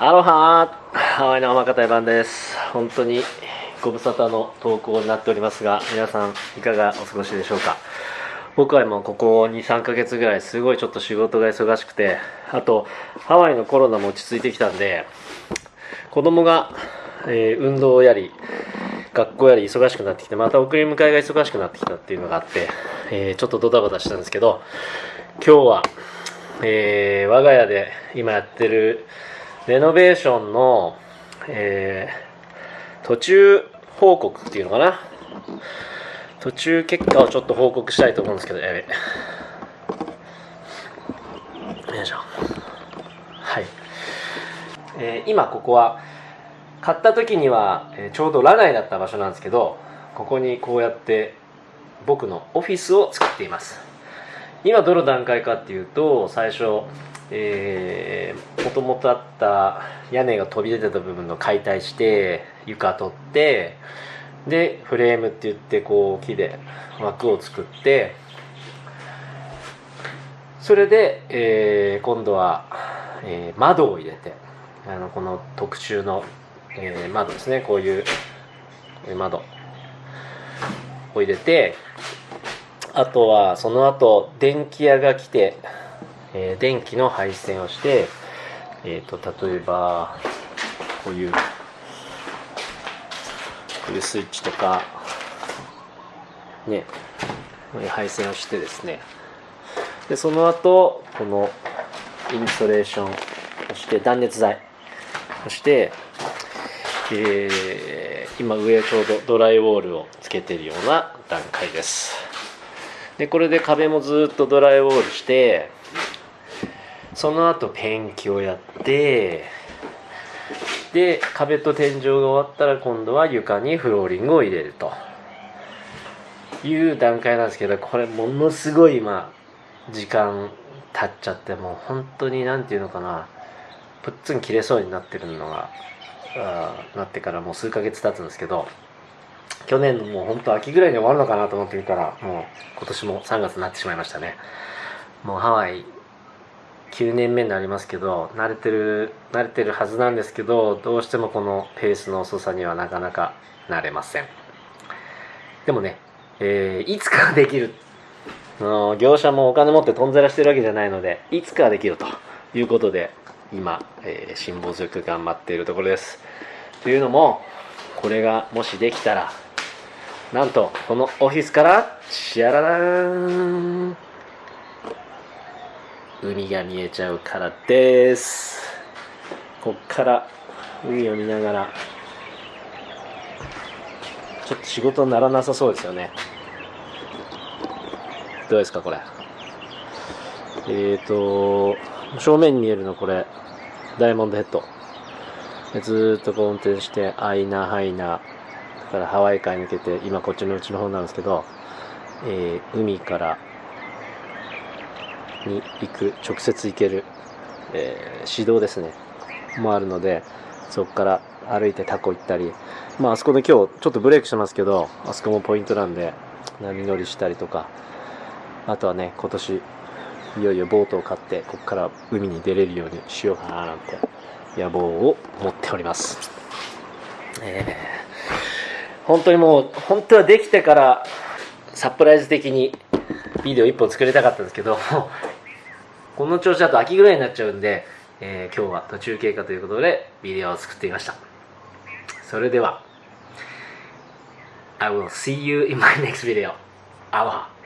アロハハワイの天方番です。本当にご無沙汰の投稿になっておりますが皆さんいかがお過ごしでしょうか。僕はもうここ23ヶ月ぐらいすごいちょっと仕事が忙しくてあとハワイのコロナも落ち着いてきたんで子供が、えー、運動をやり学校やり忙しくなってきてまた送り迎えが忙しくなってきたっていうのがあって、えー、ちょっとドタバタしたんですけど今日は、えー、我が家で今やってるレノベーションの、えー、途中報告っていうのかな？途中結果をちょっと報告したいと思うんですけどやべ。よいしょ。はい、えー、今ここは買った時には、えー、ちょうどラナイだった場所なんですけどここにこうやって僕のオフィスを作っています。今どの段階かっていうと最初えー、もともとあった屋根が飛び出てた部分の解体して床取ってでフレームって言ってこう木で枠を作ってそれで、えー、今度は、えー、窓を入れてあのこの特注の、えー、窓ですね。こういう窓を入れてあとはその後電気屋が来てえ、電気の配線をして、えーと、例えばこういうこういうスイッチとかねこういう配線をしてですね。でその後このインストレーションそして断熱材そして、えー、今上ちょうどドライウォールをつけてるような段階です。でこれで壁もずっとドライウォールしてその後ペンキをやってで壁と天井が終わったら今度は床にフローリングを入れると。いう段階なんですけどこれものすごい今時間経っちゃってもう本当に何て言うのかな。ぷっつん切れそうになってるのがあなってからもう数ヶ月経つんですけど去年のもう本当秋ぐらいに終わるのかなと思ってみたらもう今年も3月になってしまいましたね。もうハワイ9年目になりますけど慣れてる慣れてるはずなんですけどどうしてもこのペースの遅さにはなかなか慣れません。でもね、えー、いつかできるの業者もお金持ってとんざらしてるわけじゃないのでいつかできるということで今、えー、辛抱強く頑張っているところです。というのもこれがもしできたらなんとこのオフィスからシャララーン海が見えちゃうからです。こっから海を見ながらちょっと仕事にならなさそうですよね。どうですかこれ？えっ、ー、と正面に見えるのこれダイヤモンドヘッド。ずっとこう運転してアイナハイナだからハワイ海抜けて今こっちのうちの方なんですけど、えー、海からに行く直接行ける、えー、指導ですね。もあるのでそこから歩いてタコ行ったりまああそこで今日ちょっとブレイクしてますけどあそこもポイントなんで波乗りしたりとかあとはね今年いよいよボートを買ってここから海に出れるようにしようかななんて野望を持っております、えー、本当にもう本当はできてからサプライズ的にビデオ1本作りたかったんですけどこの調子だと秋ぐらいになっちゃうんで、えー、今日は途中経過ということでビデオを作ってみましたそれでは I will see you in my next video. Aloha.